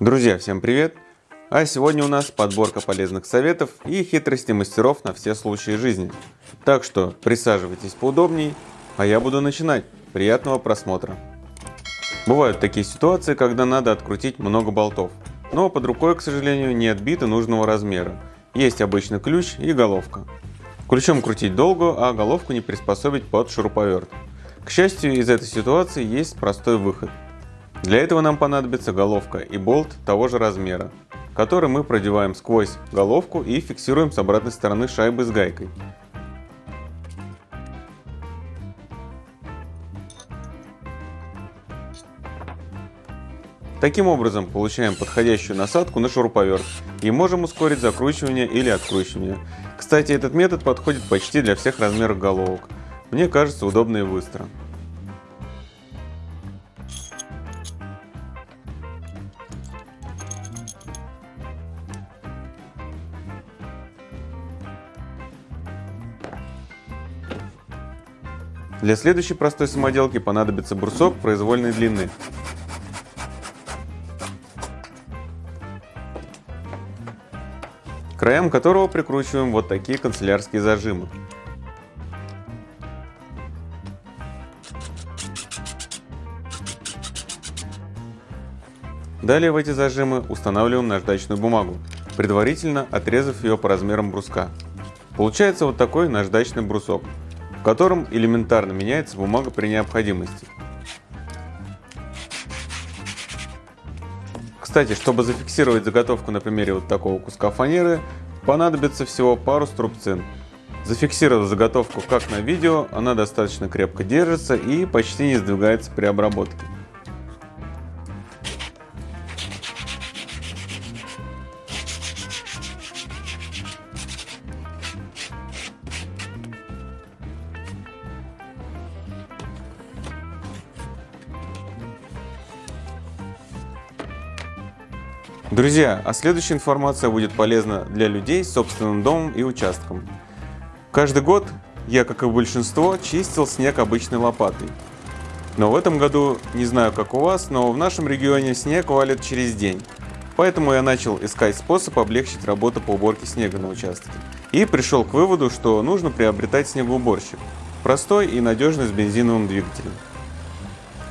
Друзья, всем привет! А сегодня у нас подборка полезных советов и хитрости мастеров на все случаи жизни. Так что присаживайтесь поудобней, а я буду начинать. Приятного просмотра! Бывают такие ситуации, когда надо открутить много болтов, но под рукой, к сожалению, нет бита нужного размера. Есть обычный ключ и головка. Ключом крутить долго, а головку не приспособить под шуруповерт. К счастью, из этой ситуации есть простой выход. Для этого нам понадобится головка и болт того же размера, который мы продеваем сквозь головку и фиксируем с обратной стороны шайбы с гайкой. Таким образом получаем подходящую насадку на шуруповерт и можем ускорить закручивание или откручивание. Кстати, этот метод подходит почти для всех размеров головок. Мне кажется удобно и быстро. Для следующей простой самоделки понадобится брусок произвольной длины. Краям которого прикручиваем вот такие канцелярские зажимы. Далее в эти зажимы устанавливаем наждачную бумагу, предварительно отрезав ее по размерам бруска. Получается вот такой наждачный брусок в котором элементарно меняется бумага при необходимости. Кстати, чтобы зафиксировать заготовку на примере вот такого куска фанеры, понадобится всего пару струбцин. Зафиксировав заготовку как на видео, она достаточно крепко держится и почти не сдвигается при обработке. Друзья, а следующая информация будет полезна для людей с собственным домом и участком. Каждый год я, как и большинство, чистил снег обычной лопатой. Но в этом году, не знаю как у вас, но в нашем регионе снег валит через день. Поэтому я начал искать способ облегчить работу по уборке снега на участке. И пришел к выводу, что нужно приобретать снегоуборщик. Простой и надежный с бензиновым двигателем.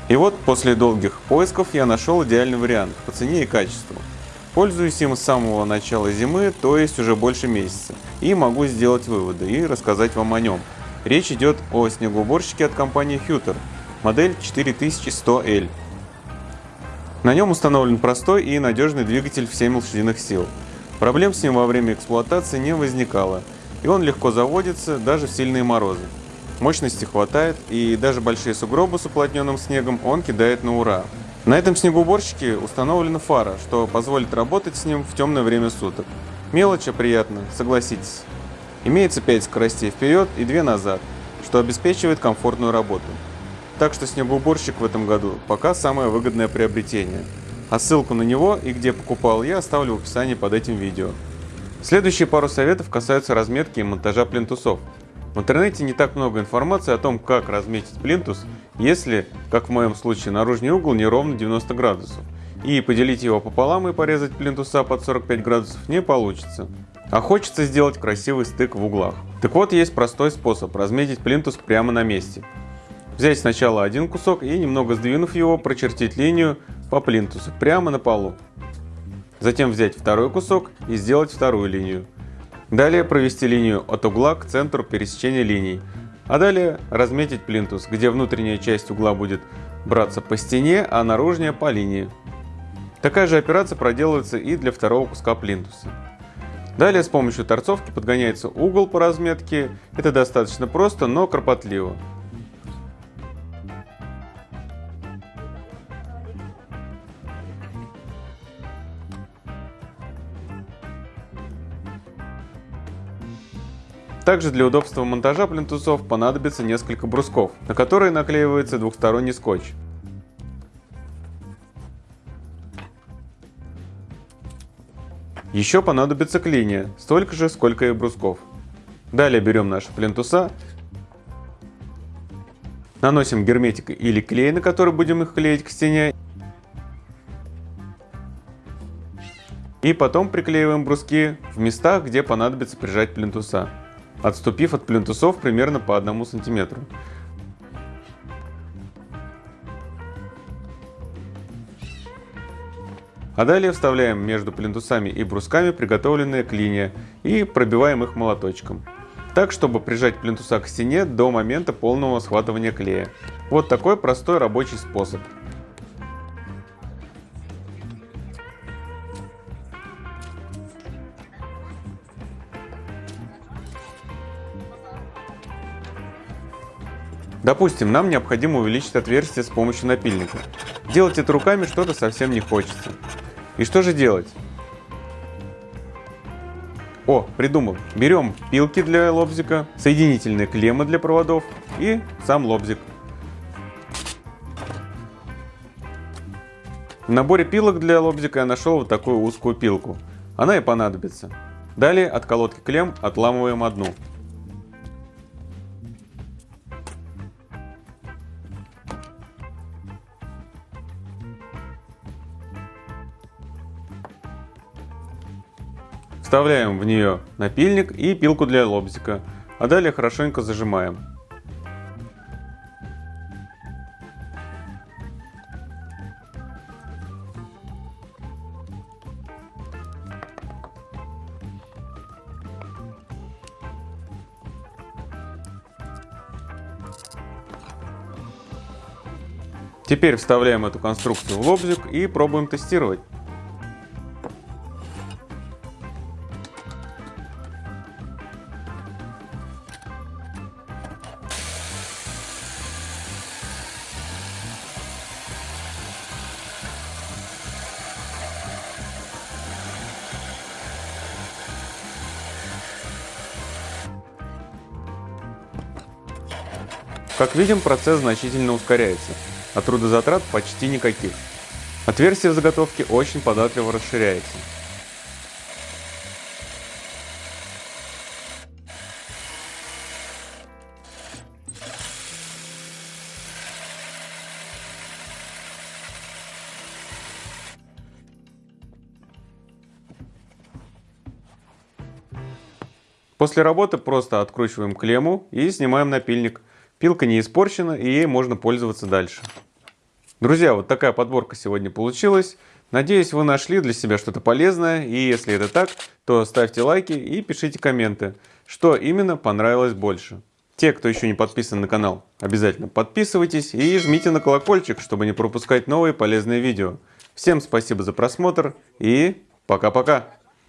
И вот после долгих поисков я нашел идеальный вариант по цене и качеству. Пользуюсь им с самого начала зимы, то есть уже больше месяца, и могу сделать выводы и рассказать вам о нем. Речь идет о снегоуборщике от компании Hutter, модель 4100L. На нем установлен простой и надежный двигатель в 7 лошадиных сил. Проблем с ним во время эксплуатации не возникало, и он легко заводится даже в сильные морозы. Мощности хватает, и даже большие сугробы с уплотненным снегом он кидает на ура. На этом снегоуборщике установлена фара, что позволит работать с ним в темное время суток. Мелочь, а приятно, согласитесь. Имеется 5 скоростей вперед и 2 назад, что обеспечивает комфортную работу. Так что снегоуборщик в этом году пока самое выгодное приобретение. А ссылку на него и где покупал я оставлю в описании под этим видео. Следующие пару советов касаются разметки и монтажа плинтусов. В интернете не так много информации о том, как разметить плинтус, если, как в моем случае, наружный угол не ровно 90 градусов. И поделить его пополам и порезать плинтуса под 45 градусов не получится. А хочется сделать красивый стык в углах. Так вот, есть простой способ разметить плинтус прямо на месте. Взять сначала один кусок и, немного сдвинув его, прочертить линию по плинтусу прямо на полу. Затем взять второй кусок и сделать вторую линию. Далее провести линию от угла к центру пересечения линий. А далее разметить плинтус, где внутренняя часть угла будет браться по стене, а наружная по линии. Такая же операция проделывается и для второго куска плинтуса. Далее с помощью торцовки подгоняется угол по разметке. Это достаточно просто, но кропотливо. Также для удобства монтажа плинтусов понадобится несколько брусков, на которые наклеивается двухсторонний скотч. Еще понадобится клинья, столько же, сколько и брусков. Далее берем наши плинтуса, наносим герметик или клей, на который будем их клеить к стене, И потом приклеиваем бруски в местах, где понадобится прижать плинтуса, отступив от плинтусов примерно по 1 сантиметру. А далее вставляем между плинтусами и брусками приготовленные клинья и пробиваем их молоточком. Так, чтобы прижать плинтуса к стене до момента полного схватывания клея. Вот такой простой рабочий способ. Допустим, нам необходимо увеличить отверстие с помощью напильника. Делать это руками что-то совсем не хочется. И что же делать? О, придумал. Берем пилки для лобзика, соединительные клеммы для проводов и сам лобзик. В наборе пилок для лобзика я нашел вот такую узкую пилку. Она и понадобится. Далее от колодки клемм отламываем одну. Вставляем в нее напильник и пилку для лобзика, а далее хорошенько зажимаем. Теперь вставляем эту конструкцию в лобзик и пробуем тестировать. Как видим, процесс значительно ускоряется, а трудозатрат почти никаких. Отверстие в заготовке очень податливо расширяется. После работы просто откручиваем клемму и снимаем напильник. Пилка не испорчена и ей можно пользоваться дальше. Друзья, вот такая подборка сегодня получилась. Надеюсь, вы нашли для себя что-то полезное. И если это так, то ставьте лайки и пишите комменты, что именно понравилось больше. Те, кто еще не подписан на канал, обязательно подписывайтесь и жмите на колокольчик, чтобы не пропускать новые полезные видео. Всем спасибо за просмотр и пока-пока!